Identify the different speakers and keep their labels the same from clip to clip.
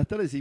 Speaker 1: Buenas tardes y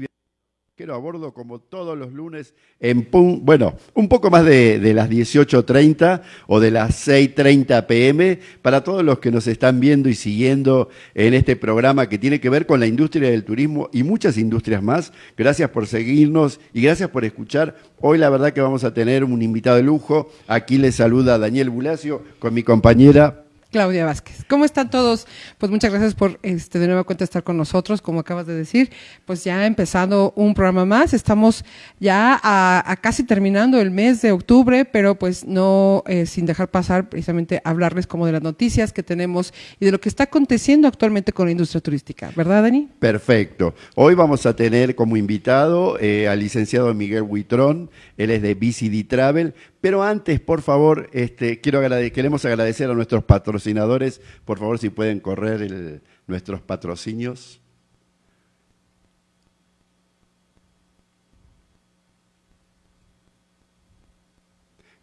Speaker 1: bienvenidos a bordo como todos los lunes en pum, bueno, un poco más de, de las 18.30 o de las 6.30 pm para todos los que nos están viendo y siguiendo en este programa que tiene que ver con la industria del turismo y muchas industrias más. Gracias por seguirnos y gracias por escuchar. Hoy la verdad que vamos a tener un invitado de lujo. Aquí les saluda Daniel Bulacio con mi compañera
Speaker 2: Claudia Vázquez. ¿Cómo están todos? Pues muchas gracias por este de nuevo cuenta estar con nosotros, como acabas de decir. Pues ya empezando un programa más, estamos ya a, casi terminando el mes de octubre, pero pues no eh, sin dejar pasar precisamente hablarles como de las noticias que tenemos y de lo que está aconteciendo actualmente con la industria turística, ¿verdad, Dani?
Speaker 1: Perfecto. Hoy vamos a tener como invitado eh, al licenciado Miguel Huitrón, él es de BCD Travel, pero antes, por favor, este, quiero queremos agradecer a nuestros patrocinadores. Por favor, si pueden correr nuestros patrocinios.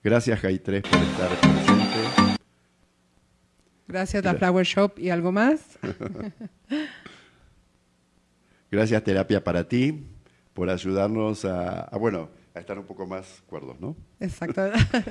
Speaker 1: Gracias, Jai 3, por estar presente.
Speaker 2: Gracias, La Flower Shop. ¿Y algo más?
Speaker 1: Gracias, Terapia para ti, por ayudarnos a bueno, a estar un poco más cuerdos, ¿no?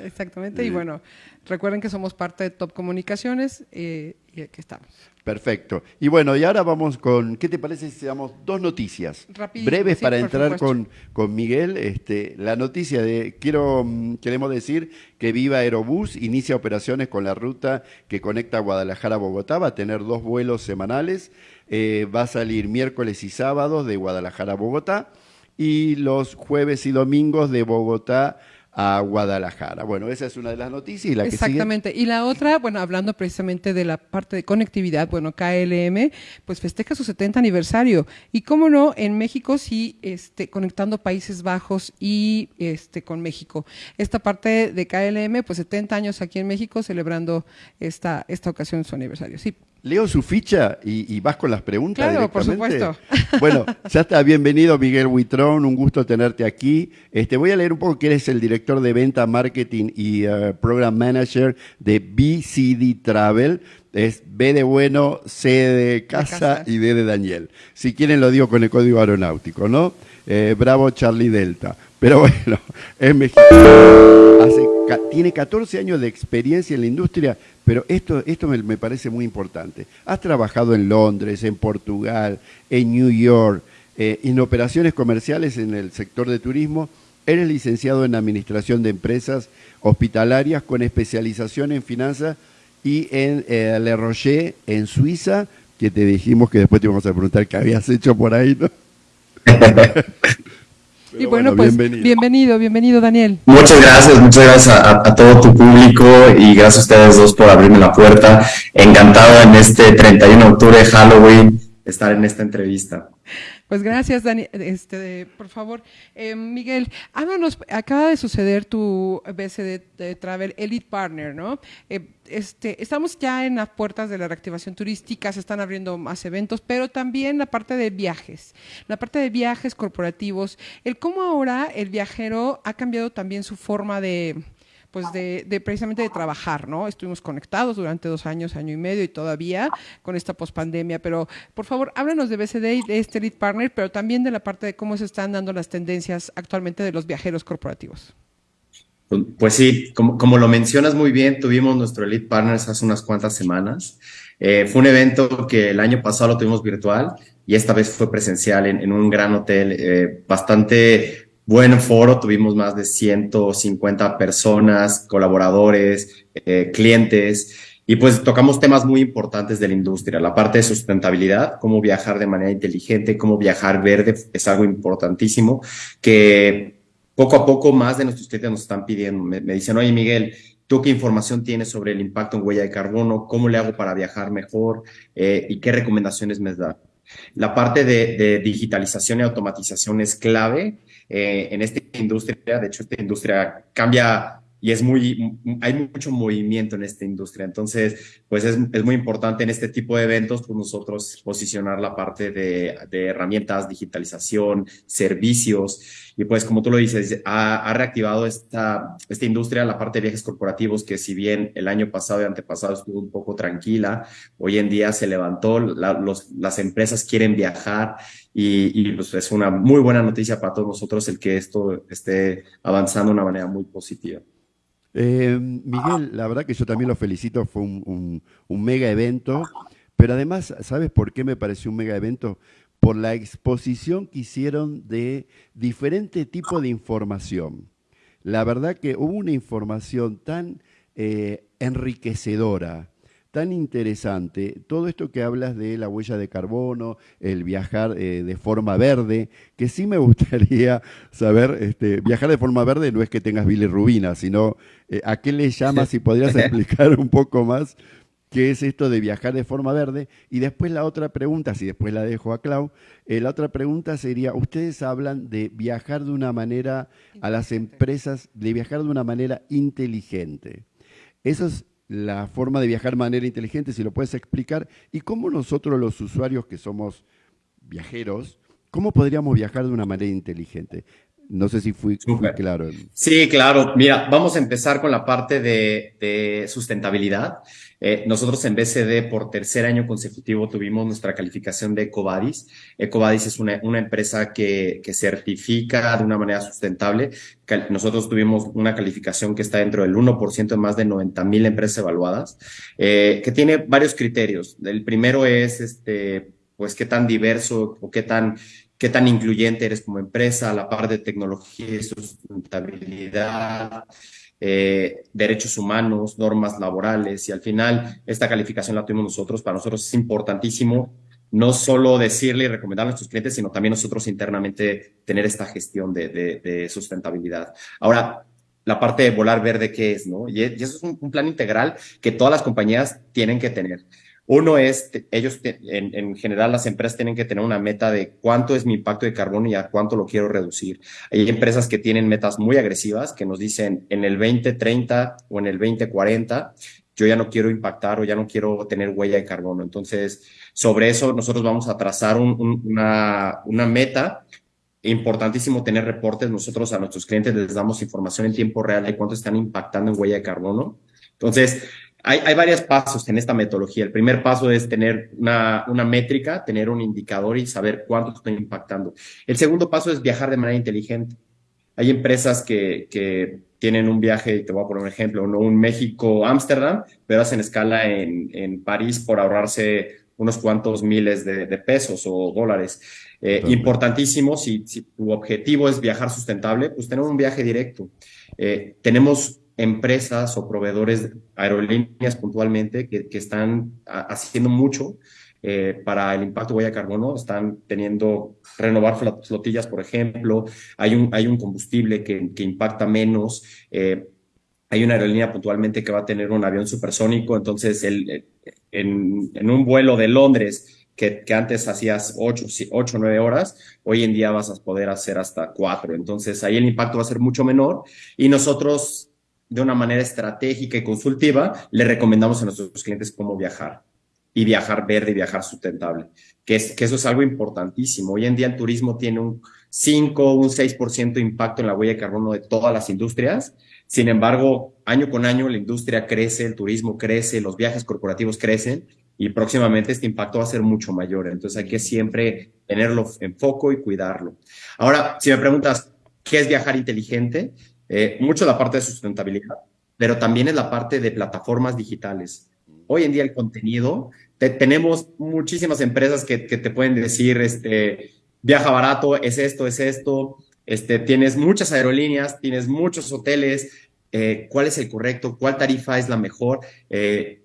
Speaker 2: exactamente. Y bueno, recuerden que somos parte de Top Comunicaciones eh, y aquí estamos.
Speaker 1: Perfecto. Y bueno, y ahora vamos con, ¿qué te parece si damos dos noticias breves para entrar con, con Miguel? Este, la noticia de, quiero, mm, queremos decir que Viva Aerobús inicia operaciones con la ruta que conecta Guadalajara a Bogotá, va a tener dos vuelos semanales, eh, va a salir miércoles y sábados de Guadalajara a Bogotá y los jueves y domingos de Bogotá a Guadalajara. Bueno, esa es una de las noticias. ¿Y la
Speaker 2: Exactamente. y la otra, bueno, hablando precisamente de la parte de conectividad, bueno, KLM, pues festeja su 70 aniversario. Y cómo no, en México sí, este, conectando Países Bajos y este, con México. Esta parte de KLM, pues 70 años aquí en México celebrando esta, esta ocasión su aniversario. Sí
Speaker 1: leo su ficha y, vas con las preguntas.
Speaker 2: Claro, por supuesto.
Speaker 1: Bueno, ya está, bienvenido Miguel Huitrón, un gusto tenerte aquí. Este, voy a leer un poco que eres el director de venta, marketing y uh, program manager de BCD Travel. Es B de bueno, C de casa, y D de Daniel. Si quieren lo digo con el código aeronáutico, ¿no? Eh, bravo Charlie Delta. Pero bueno, es mexicano. tiene 14 años de experiencia en la industria pero esto, esto me, parece muy importante. Has trabajado en Londres, en Portugal, en New York, eh, en operaciones comerciales en el sector de turismo. Eres licenciado en Administración de Empresas Hospitalarias con especialización en finanzas y en eh, Le Rocher, en Suiza, que te dijimos que después te íbamos a preguntar qué habías hecho por ahí, ¿no?
Speaker 2: y bueno, pues bienvenido. bienvenido. Daniel.
Speaker 3: Muchas gracias, muchas gracias a, todo tu público y gracias a ustedes dos por abrirme la puerta. Encantado en este 31 de octubre, Halloween, estar en esta entrevista.
Speaker 2: Pues gracias, Dani. Este, por favor, eh, Miguel, háblanos, acaba de suceder tu BCD de Travel Elite Partner, ¿no? Eh, este, estamos ya en las puertas de la reactivación turística, se están abriendo más eventos, pero también la parte de viajes, la parte de viajes corporativos, el cómo ahora el viajero ha cambiado también su forma de, pues de, precisamente de trabajar, ¿no? Estuvimos conectados durante dos años, año y medio y todavía con esta pospandemia, pero por favor, háblanos de BCD y de este Lead Partner, pero también de la parte de cómo se están dando las tendencias actualmente de los viajeros corporativos.
Speaker 3: Pues, sí, como, lo mencionas muy bien, tuvimos nuestro Elite Partners hace unas cuantas semanas. Eh, fue un evento que el año pasado lo tuvimos virtual y esta vez fue presencial en, un gran hotel eh, bastante buen foro, tuvimos más de 150 personas, colaboradores, eh, clientes, y pues tocamos temas muy importantes de la industria, la parte de sustentabilidad, cómo viajar de manera inteligente, cómo viajar verde, es algo importantísimo que poco a poco más de nuestros clientes nos están pidiendo. Me, dicen, oye Miguel, ¿tú qué información tienes sobre el impacto en huella de carbono? ¿Cómo le hago para viajar mejor? Eh, ¿Y qué recomendaciones me da? La parte de digitalización y automatización es clave eh, en esta industria. De hecho, esta industria cambia y es muy, hay mucho movimiento en esta industria. Entonces, pues es, es muy importante en este tipo de eventos, pues nosotros posicionar la parte de herramientas, digitalización, servicios y pues como tú lo dices, ha, reactivado esta, esta industria, la parte de viajes corporativos, que si bien el año pasado y antepasado estuvo un poco tranquila, hoy en día se levantó, las empresas quieren viajar y, pues es una muy buena noticia para todos nosotros el que esto esté avanzando de una manera muy positiva.
Speaker 1: Eh, Miguel, la verdad que yo también lo felicito, fue un, mega evento, pero además, ¿sabes por qué me pareció un mega evento? Por la exposición que hicieron de diferente tipo de información. La verdad que hubo una información tan eh, enriquecedora, tan interesante todo esto que hablas de la huella de carbono, el viajar eh, de forma verde, que sí me gustaría saber, este, viajar de forma verde no es que tengas bilirrubina, sino eh, a qué le llamas, si podrías explicar un poco más qué es esto de viajar de forma verde. Y después la otra pregunta, si después la dejo a Clau, eh, la otra pregunta sería, ustedes hablan de viajar de una manera a las empresas, de viajar de una manera inteligente. Eso es la forma de viajar de manera inteligente, si lo puedes explicar, y cómo nosotros los usuarios que somos viajeros, ¿cómo podríamos viajar de una manera inteligente? No sé si fui, claro.
Speaker 3: Sí, claro. Mira, vamos a empezar con la parte de, sustentabilidad. Eh, nosotros en BCD por tercer año consecutivo tuvimos nuestra calificación de Ecovadis. Ecovadis es una, empresa que, certifica de una manera sustentable. Nosotros tuvimos una calificación que está dentro del 1% de más de 90 mil empresas evaluadas, eh, que tiene varios criterios. El primero es, este, pues, qué tan diverso o qué tan qué tan incluyente eres como empresa, la parte de tecnología y sustentabilidad, eh, derechos humanos, normas laborales y al final esta calificación la tuvimos nosotros. Para nosotros es importantísimo no solo decirle y recomendar a nuestros clientes, sino también nosotros internamente tener esta gestión de, sustentabilidad. Ahora, la parte de volar verde, ¿qué es? No? Y, eso es un, plan integral que todas las compañías tienen que tener. Uno es, ellos, en, general, las empresas tienen que tener una meta de cuánto es mi impacto de carbono y a cuánto lo quiero reducir. Hay empresas que tienen metas muy agresivas que nos dicen en el 2030 o en el 2040, yo ya no quiero impactar o ya no quiero tener huella de carbono. Entonces, sobre eso nosotros vamos a trazar una, una meta importantísimo tener reportes. Nosotros a nuestros clientes les damos información en tiempo real de cuánto están impactando en huella de carbono. Entonces, hay, hay varios pasos en esta metodología. El primer paso es tener una, una métrica, tener un indicador y saber cuánto estoy impactando. El segundo paso es viajar de manera inteligente. Hay empresas que, que tienen un viaje, te voy a poner un ejemplo, ¿no? un México-Ámsterdam, pero hacen escala en, en París por ahorrarse unos cuantos miles de, de pesos o dólares. Eh, importantísimo, si, si, tu objetivo es viajar sustentable, pues tener un viaje directo. Eh, tenemos empresas o proveedores aerolíneas puntualmente que, que están haciendo mucho eh, para el impacto huella carbono. Están teniendo renovar flotillas, por ejemplo. Hay un, hay un combustible que, que impacta menos. Eh, hay una aerolínea puntualmente que va a tener un avión supersónico. Entonces, el, en, en un vuelo de Londres que, que, antes hacías 8 o 9 horas, hoy en día vas a poder hacer hasta 4. Entonces ahí el impacto va a ser mucho menor y nosotros de una manera estratégica y consultiva, le recomendamos a nuestros clientes cómo viajar y viajar verde y viajar sustentable, que, es, que eso es algo importantísimo. Hoy en día el turismo tiene un 5, un 6% de impacto en la huella de carbono de todas las industrias. Sin embargo, año con año la industria crece, el turismo crece, los viajes corporativos crecen y próximamente este impacto va a ser mucho mayor. Entonces hay que siempre tenerlo en foco y cuidarlo. Ahora, si me preguntas, ¿qué es viajar inteligente? Eh, mucho la parte de sustentabilidad, pero también es la parte de plataformas digitales. Hoy en día el contenido, tenemos muchísimas empresas que, te pueden decir, este, viaja barato, es esto, es esto, este, tienes muchas aerolíneas, tienes muchos hoteles, eh, cuál es el correcto, cuál tarifa es la mejor, eh,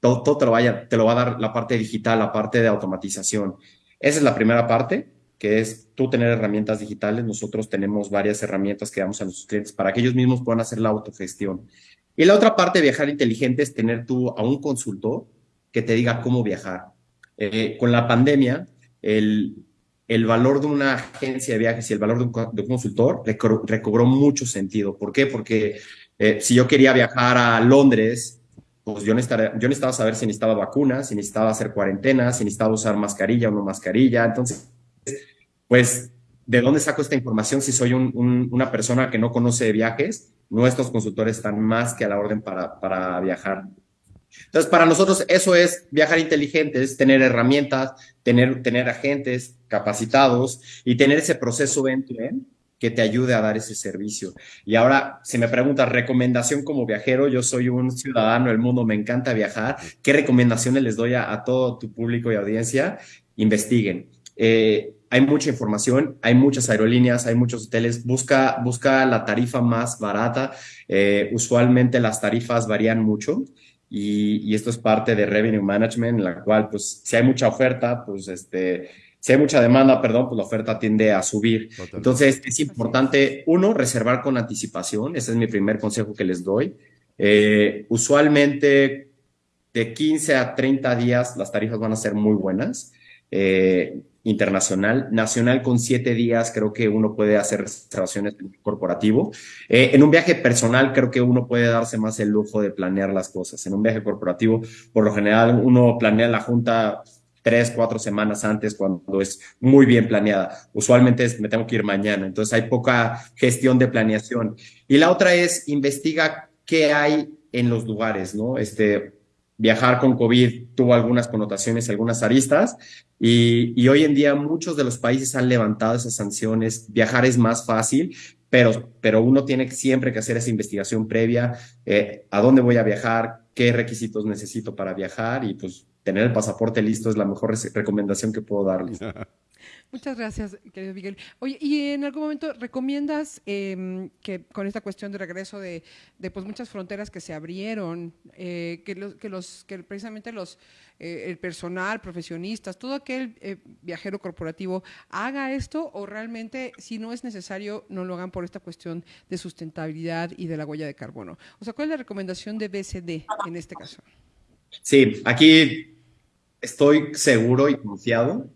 Speaker 3: todo, todo lo te lo va a dar la parte digital, la parte de automatización. Esa es la primera parte que es tú tener herramientas digitales. Nosotros tenemos varias herramientas que damos a nuestros clientes para que ellos mismos puedan hacer la autogestión. Y la otra parte de viajar inteligente es tener tú a un consultor que te diga cómo viajar. Eh, con la pandemia, el, el valor de una agencia de viajes y el valor de un, consultor recobró mucho sentido. ¿Por qué? Porque eh, si yo quería viajar a Londres, pues yo necesitaba, yo necesitaba saber si necesitaba vacunas, si necesitaba hacer cuarentena, si necesitaba usar mascarilla o no mascarilla. Entonces, pues, ¿de dónde saco esta información si soy una persona que no conoce viajes? Nuestros consultores están más que a la orden para, viajar. Entonces, para nosotros eso es viajar inteligente, es tener herramientas, tener, agentes capacitados y tener ese proceso end-to-end que te ayude a dar ese servicio. Y ahora, si me preguntas, recomendación como viajero, yo soy un ciudadano del mundo, me encanta viajar. ¿Qué recomendaciones les doy a, todo tu público y audiencia? Investiguen. Eh, hay mucha información, hay muchas aerolíneas, hay muchos hoteles. Busca, busca la tarifa más barata. Eh, usualmente las tarifas varían mucho. Y, y, esto es parte de revenue management, en la cual, pues, si hay mucha oferta, pues, este, si hay mucha demanda, perdón, pues la oferta tiende a subir. Entonces, es importante, uno, reservar con anticipación. Ese es mi primer consejo que les doy. Eh, usualmente, de 15 a 30 días, las tarifas van a ser muy buenas. Eh, internacional, nacional con 7 días, creo que uno puede hacer reservaciones corporativo. Eh, en un viaje personal, creo que uno puede darse más el lujo de planear las cosas. En un viaje corporativo, por lo general, uno planea la junta tres, cuatro semanas antes cuando es muy bien planeada. Usualmente me tengo que ir mañana, entonces hay poca gestión de planeación. Y la otra es investiga qué hay en los lugares, ¿no? Este, viajar con COVID tuvo algunas connotaciones, algunas aristas, y, hoy en día muchos de los países han levantado esas sanciones. Viajar es más fácil, pero, pero uno tiene siempre que hacer esa investigación previa, eh, a dónde voy a viajar, qué requisitos necesito para viajar, y pues tener el pasaporte listo es la mejor recomendación que puedo darles.
Speaker 2: Muchas gracias, querido Miguel. Oye, ¿y en algún momento recomiendas em, que con esta cuestión de regreso de, pues muchas fronteras que se abrieron, eh, que, los, que, los, que precisamente los, eh, el personal, profesionistas, todo aquel eh, viajero corporativo haga esto o realmente si no es necesario no lo hagan por esta cuestión de sustentabilidad y de la huella de carbono? O sea, ¿cuál es la recomendación de BCD en este caso?
Speaker 3: Sí, aquí estoy seguro y confiado,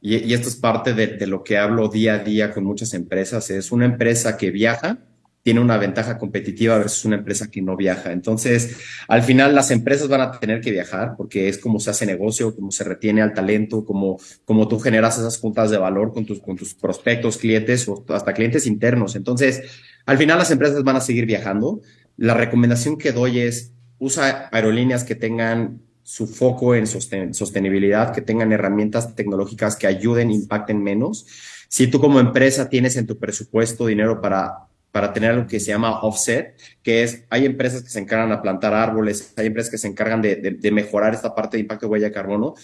Speaker 3: y, esto es parte de, lo que hablo día a día con muchas empresas, es una empresa que viaja, tiene una ventaja competitiva versus una empresa que no viaja. Entonces, al final las empresas van a tener que viajar porque es como se hace negocio, como se retiene al talento, como, como tú generas esas juntas de valor con tus, con tus prospectos, clientes o hasta clientes internos. Entonces, al final las empresas van a seguir viajando. La recomendación que doy es usa aerolíneas que tengan su foco en sostenibilidad, que tengan herramientas tecnológicas que ayuden, impacten menos. Si tú como empresa tienes en tu presupuesto dinero para, para tener algo que se llama offset, que es, hay empresas que se encargan a plantar árboles, hay empresas que se encargan de, de, mejorar esta parte de impacto de huella de carbono,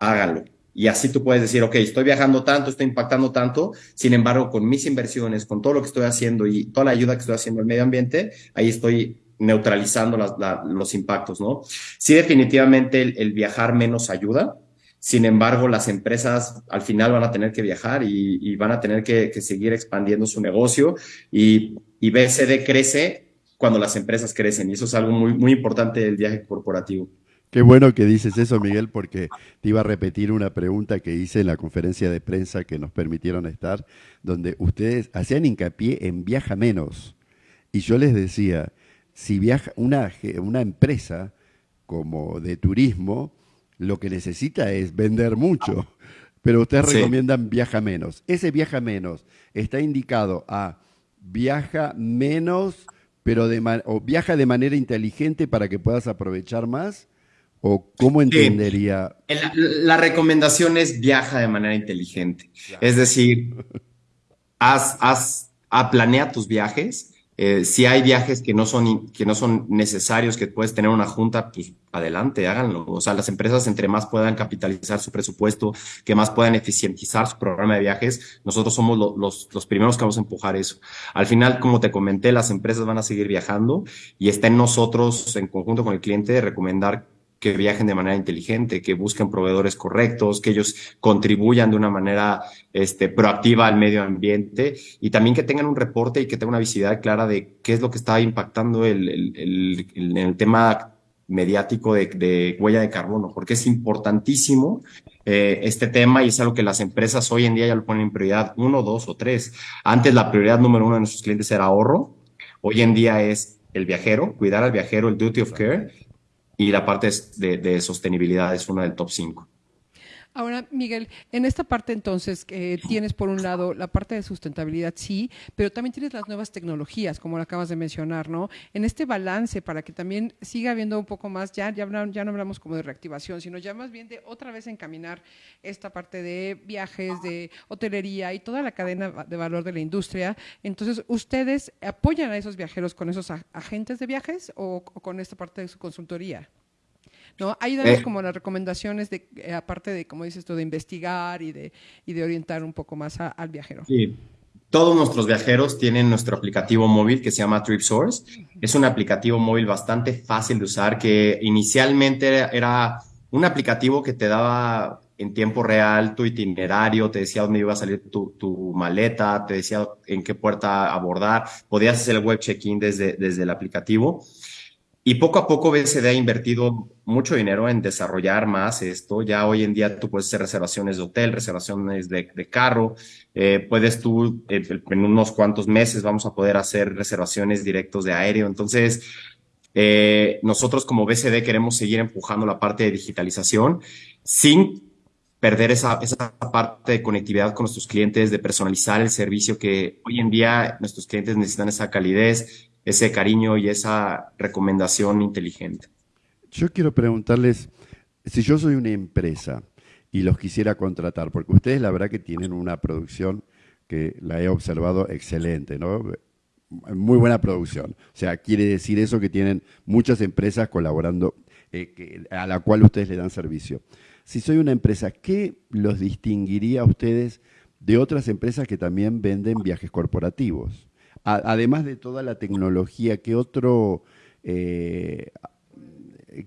Speaker 3: háganlo. Y así tú puedes decir, ok, estoy viajando tanto, estoy impactando tanto, sin embargo, con mis inversiones, con todo lo que estoy haciendo y toda la ayuda que estoy haciendo al medio ambiente, ahí estoy neutralizando los impactos, ¿no? Sí, definitivamente el, viajar menos ayuda. Sin embargo, las empresas al final van a tener que viajar y, van a tener que, seguir expandiendo su negocio y, BCD crece cuando las empresas crecen y eso es algo muy, muy importante del viaje corporativo.
Speaker 1: Qué bueno que dices eso, Miguel, porque te iba a repetir una pregunta que hice en la conferencia de prensa que nos permitieron estar, donde ustedes hacían hincapié en viaja menos. Y yo les decía, si viaja una, una empresa como de turismo, lo que necesita es vender mucho, pero ustedes recomiendan viaja menos. Ese viaja menos está indicado a viaja menos, pero de o viaja de manera inteligente para que puedas aprovechar más. ¿O cómo entendería?
Speaker 3: La, recomendación es viaja de manera inteligente. Es decir, haz, haz, a, planea tus viajes eh, si hay viajes que no, son, que no son necesarios, que puedes tener una junta, pues adelante, háganlo. O sea, las empresas entre más puedan capitalizar su presupuesto, que más puedan eficientizar su programa de viajes, nosotros somos los, los primeros que vamos a empujar eso. Al final, como te comenté, las empresas van a seguir viajando y está en nosotros, en conjunto con el cliente, recomendar que viajen de manera inteligente, que busquen proveedores correctos, que ellos contribuyan de una manera este, proactiva al medio ambiente y también que tengan un reporte y que tengan una visibilidad clara de qué es lo que está impactando el, el, el, el tema mediático de, de, huella de carbono, porque es importantísimo eh, este tema y es algo que las empresas hoy en día ya lo ponen en prioridad uno, dos o tres. Antes la prioridad número uno de nuestros clientes era ahorro, hoy en día es el viajero, cuidar al viajero, el duty of care y la parte de, sostenibilidad es una del top 5.
Speaker 2: Ahora, Miguel, en esta parte entonces tienes por un lado la parte de sustentabilidad, sí, pero también tienes las nuevas tecnologías, como lo acabas de mencionar, ¿no? En este balance para que también siga habiendo un poco más, ya, ya, ya no hablamos como de reactivación, sino ya más bien de otra vez encaminar esta parte de viajes, de hotelería y toda la cadena de valor de la industria. Entonces, ¿ustedes apoyan a esos viajeros con esos agentes de viajes o con esta parte de su consultoría? ¿No? Ayúdanos eh. como las recomendaciones, de, eh, aparte de, como dices tú, de investigar y de, y de orientar un poco más al viajero.
Speaker 3: Sí. Todos nuestros viajeros tienen nuestro aplicativo móvil que se llama TripSource. Es un aplicativo móvil bastante fácil de usar que inicialmente era un aplicativo que te daba en tiempo real tu itinerario, te decía dónde iba a salir tu, tu maleta, te decía en qué puerta abordar, podías hacer el web check-in desde, desde el aplicativo. Y poco a poco BCD ha invertido mucho dinero en desarrollar más esto. Ya hoy en día tú puedes hacer reservaciones de hotel, reservaciones de, carro. Eh, puedes tú, en unos cuantos meses vamos a poder hacer reservaciones directos de aéreo. Entonces, eh, nosotros como BCD queremos seguir empujando la parte de digitalización sin perder esa, esa parte de conectividad con nuestros clientes, de personalizar el servicio que hoy en día nuestros clientes necesitan esa calidez ese cariño y esa recomendación inteligente.
Speaker 1: Yo quiero preguntarles, si yo soy una empresa y los quisiera contratar, porque ustedes la verdad que tienen una producción que la he observado excelente, ¿no? Muy buena producción. O sea, quiere decir eso que tienen muchas empresas colaborando, eh, a la cual ustedes le dan servicio. Si soy una empresa, ¿qué los distinguiría a ustedes de otras empresas que también venden viajes corporativos? Además de toda la tecnología, ¿qué otro, eh,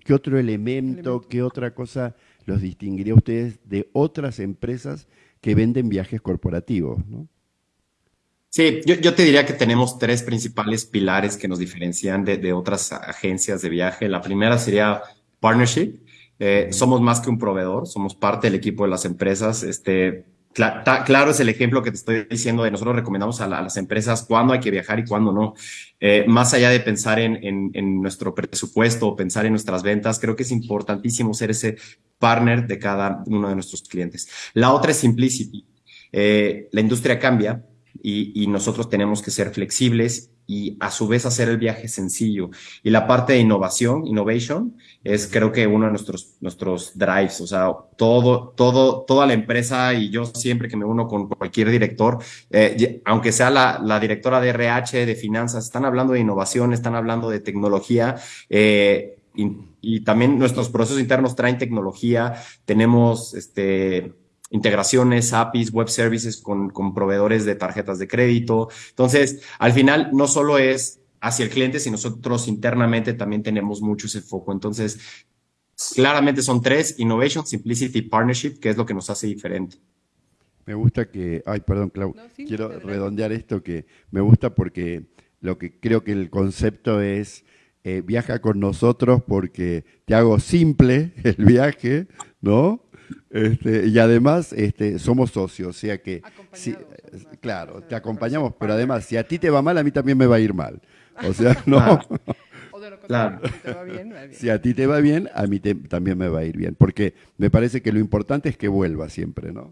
Speaker 1: ¿qué otro elemento, qué otra cosa los distinguiría a ustedes de otras empresas que venden viajes corporativos?
Speaker 3: Sí, yo, te diría que tenemos tres principales pilares que nos diferencian de, otras agencias de viaje. La primera sería partnership. Eh, somos más que un proveedor, somos parte del equipo de las empresas. Este, claro es el ejemplo que te estoy diciendo de nosotros recomendamos a, las empresas cuándo hay que viajar y cuándo no. Eh, más allá de pensar en, nuestro presupuesto o pensar en nuestras ventas, creo que es importantísimo ser ese partner de cada uno de nuestros clientes. La otra es simplicity. Eh, la industria cambia y, y nosotros tenemos que ser flexibles y a su vez hacer el viaje sencillo. Y la parte de innovación, innovation, es creo que uno de nuestros, nuestros drives, o sea, todo, todo, toda la empresa y yo siempre que me uno con cualquier director, eh, aunque sea la, la, directora de RH, de finanzas, están hablando de innovación, están hablando de tecnología, eh, y, y, también nuestros procesos internos traen tecnología, tenemos este integraciones, APIs, web services con, con proveedores de tarjetas de crédito. Entonces, al final, no solo es hacia el cliente, sino nosotros internamente también tenemos mucho ese foco. Entonces, claramente son tres, Innovation, Simplicity, Partnership, que es lo que nos hace diferente.
Speaker 1: Me gusta que, ay, perdón, Clau, quiero redondear esto que me gusta porque lo que creo que el concepto es eh, viaja con nosotros porque te hago simple el viaje, ¿no? Este, y además este, somos socios, o sea que, claro, te acompañamos, pero además, si a ti te va mal, a mí también me va a ir mal. O sea, no. Si a ti te va bien, a mí también me va a ir bien, porque me parece que lo importante es que vuelva siempre, ¿no?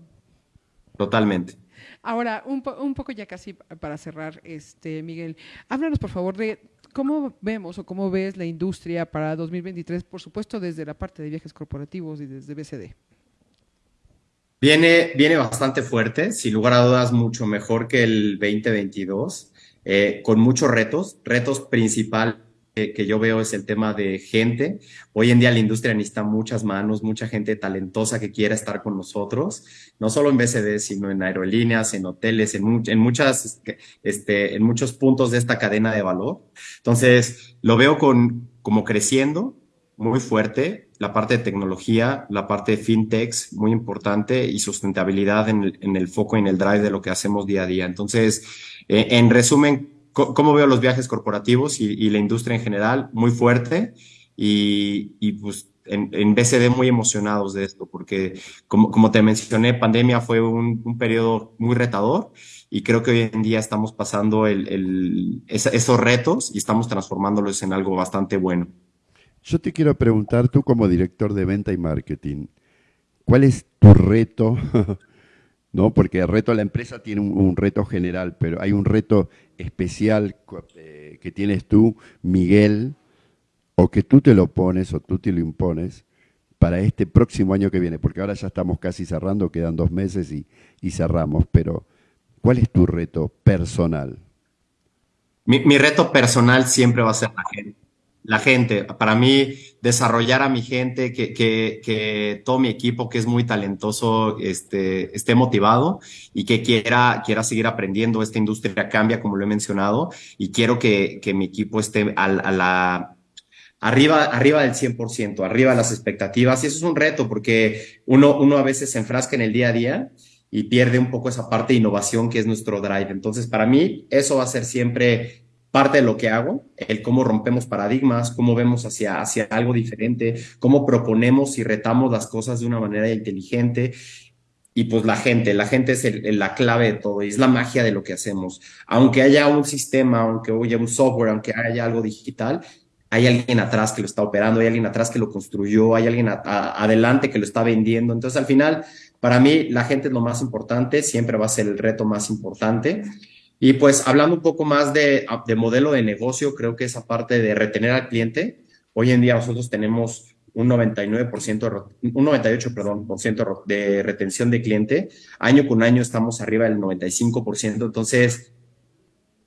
Speaker 3: Totalmente.
Speaker 2: Ahora, un, un poco ya casi para cerrar, este Miguel, háblanos por favor de cómo vemos o cómo ves la industria para 2023, por supuesto desde la parte de viajes corporativos y desde BCD.
Speaker 3: Viene, viene bastante fuerte, sin lugar a dudas, mucho mejor que el 2022, eh, con muchos retos. Retos principal que, yo veo es el tema de gente. Hoy en día la industria necesita muchas manos, mucha gente talentosa que quiera estar con nosotros, no solo en BCD, sino en aerolíneas, en hoteles, en, muchas, este, en muchos puntos de esta cadena de valor. Entonces, lo veo con, como creciendo muy fuerte la parte de tecnología, la parte de fintechs, muy importante, y sustentabilidad en el, en el foco y en el drive de lo que hacemos día a día. Entonces, eh, en resumen, ¿cómo veo los viajes corporativos y, la industria en general? Muy fuerte y, y pues en, en, BCD muy emocionados de esto, porque como, como te mencioné, pandemia fue un, un, periodo muy retador y creo que hoy en día estamos pasando el, el, esos retos y estamos transformándolos en algo bastante bueno.
Speaker 1: Yo te quiero preguntar, tú como director de venta y marketing, ¿cuál es tu reto? ¿No? Porque el reto de la empresa tiene un, reto general, pero hay un reto especial eh, que tienes tú, Miguel, o que tú te lo pones o tú te lo impones para este próximo año que viene, porque ahora ya estamos casi cerrando, quedan dos meses y, y cerramos, pero ¿cuál es tu reto personal?
Speaker 3: Mi, mi, reto personal siempre va a ser la gente. La gente, para mí, desarrollar a mi gente, que, que, que todo mi equipo que es muy talentoso este, esté motivado y que quiera, quiera seguir aprendiendo. Esta industria cambia, como lo he mencionado, y quiero que, que mi equipo esté a, a la, arriba, arriba del 100%, arriba de las expectativas. Y eso es un reto porque uno, uno a veces se enfrasca en el día a día y pierde un poco esa parte de innovación que es nuestro drive. Entonces, para mí, eso va a ser siempre parte de lo que hago, el cómo rompemos paradigmas, cómo vemos hacia, hacia algo diferente, cómo proponemos y retamos las cosas de una manera inteligente. Y pues la gente, la gente es la clave de todo y es la magia de lo que hacemos. Aunque haya un sistema, aunque haya un software, aunque haya algo digital, hay alguien atrás que lo está operando, hay alguien atrás que lo construyó, hay alguien adelante que lo está vendiendo. Entonces, al final, para mí, la gente es lo más importante, siempre va a ser el reto más importante. Y pues hablando un poco más de, de modelo de negocio, creo que esa parte de retener al cliente, hoy en día nosotros tenemos un 99%, un 98, perdón, por ciento de retención de cliente. Año con año estamos arriba del 95%. Entonces,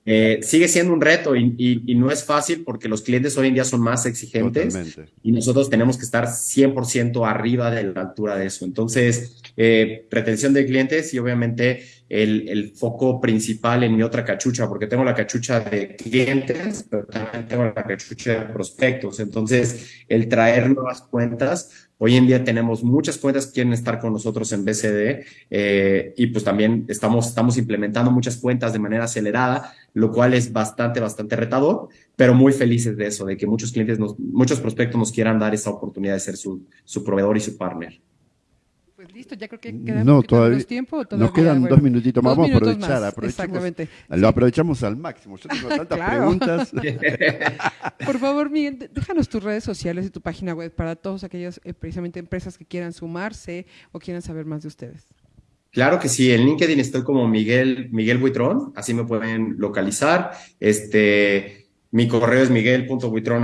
Speaker 3: eh, sigue siendo un reto y, y, no es fácil porque los clientes hoy en día son más exigentes y nosotros tenemos que estar 100% arriba de la altura de eso. Entonces, eh, retención de clientes y obviamente el, el, foco principal en mi otra cachucha, porque tengo la cachucha de clientes, pero también tengo la cachucha de prospectos. Entonces, el traer nuevas cuentas Hoy en día tenemos muchas cuentas que quieren estar con nosotros en BCD eh, y pues también estamos, estamos implementando muchas cuentas de manera acelerada, lo cual es bastante, bastante retador, pero muy felices de eso, de que muchos clientes, nos, muchos prospectos nos quieran dar esa oportunidad de ser su, su proveedor y su partner.
Speaker 2: Pues listo, ya creo que queda no, todavía, tiempo.
Speaker 1: nos quedan dos minutitos más, vamos a aprovechar. Exactamente. Lo aprovechamos al máximo. Yo tengo tantas preguntas.
Speaker 2: Por favor, Miguel, déjanos tus redes sociales y tu página web para todas aquellas eh, precisamente empresas que quieran sumarse o quieran saber más de ustedes.
Speaker 3: Claro que sí, en LinkedIn estoy como Miguel, Miguel Buitrón, así me pueden localizar. Este, mi correo es miguel.buitrón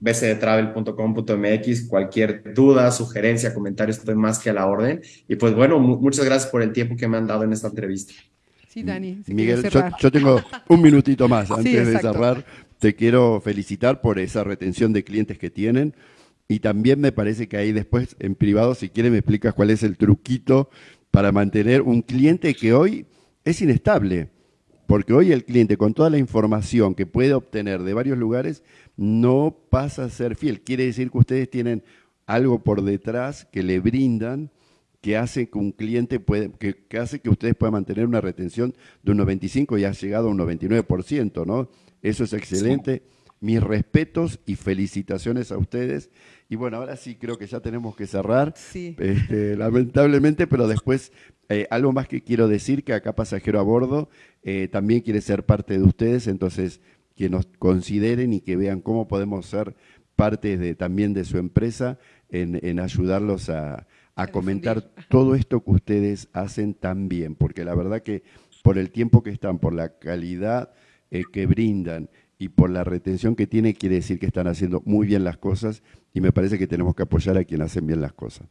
Speaker 3: bctravel.com.mx. Cualquier duda, sugerencia, comentario, estoy más que a la orden. Y pues bueno, muchas gracias por el tiempo que me han dado en esta entrevista.
Speaker 2: Sí, Dani.
Speaker 1: Miguel, yo, tengo un minutito más antes de cerrar. Te quiero felicitar por esa retención de clientes que tienen. Y también me parece que ahí después, en privado, si quieres, me explicas cuál es el truquito para mantener un cliente que hoy es inestable. Porque hoy el cliente, con toda la información que puede obtener de varios lugares, no pasa a ser fiel. Quiere decir que ustedes tienen algo por detrás que le brindan que hace que un cliente puede, que, hace que ustedes puedan mantener una retención de un 95 y ha llegado a un 99%, ¿no? Eso es excelente. Mis respetos y felicitaciones a ustedes. Y bueno, ahora sí creo que ya tenemos que cerrar, sí. Este, lamentablemente, pero después eh, algo más que quiero decir, que acá Pasajero a Bordo eh, también quiere ser parte de ustedes, entonces que nos consideren y que vean cómo podemos ser parte de, también de su empresa en, ayudarlos a, comentar todo esto que ustedes hacen tan bien, porque la verdad que por el tiempo que están, por la calidad eh, que brindan y por la retención que tiene, quiere decir que están haciendo muy bien las cosas y me parece que tenemos que apoyar a quien hacen bien las cosas.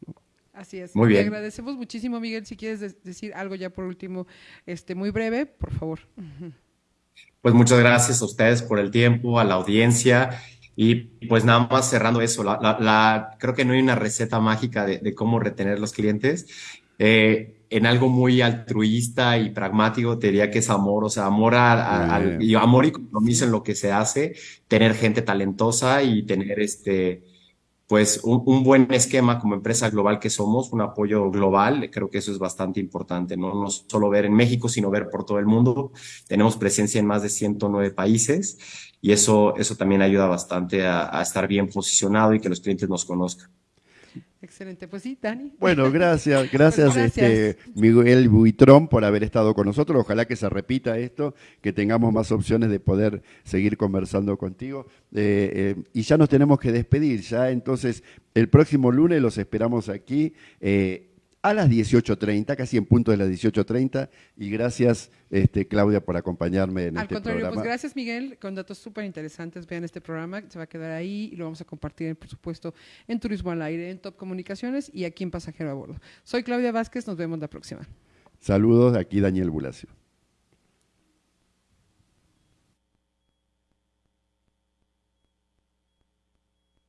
Speaker 2: Así es. Muy bien. Te agradecemos muchísimo, Miguel. Si quieres decir algo ya por último, este, muy breve, por favor.
Speaker 3: Pues muchas gracias a ustedes por el tiempo, a la audiencia. Y pues nada más cerrando eso, la, creo que no hay una receta mágica de, cómo retener los clientes. Eh, en algo muy altruista y pragmático, te diría que es amor, o sea, amor, y amor y compromiso en lo que se hace, tener gente talentosa y tener este, pues un, buen esquema como empresa global que somos, un apoyo global, creo que eso es bastante importante, ¿no? No solo ver en México, sino ver por todo el mundo. Tenemos presencia en más de 109 países y eso, eso también ayuda bastante a, a estar bien posicionado y que los clientes nos conozcan.
Speaker 2: Excelente, pues sí, Dani.
Speaker 1: Bueno, gracias, gracias, Este, Miguel Buitrón por haber estado con nosotros. Ojalá que se repita esto, que tengamos más opciones de poder seguir conversando contigo. Eh, eh, y ya nos tenemos que despedir, ya entonces el próximo lunes los esperamos aquí. Eh, a las 18.30, casi en punto de las 18.30. Y gracias, este, Claudia, por acompañarme en
Speaker 2: Al
Speaker 1: este
Speaker 2: contrario,
Speaker 1: programa.
Speaker 2: pues gracias Miguel, con datos súper interesantes. Vean este programa, se va a quedar ahí y lo vamos a compartir, por supuesto, en Turismo al Aire, en Top Comunicaciones y aquí en Pasajero a Bordo. Soy Claudia Vázquez, nos vemos la próxima.
Speaker 1: Saludos, aquí Daniel Bulacio.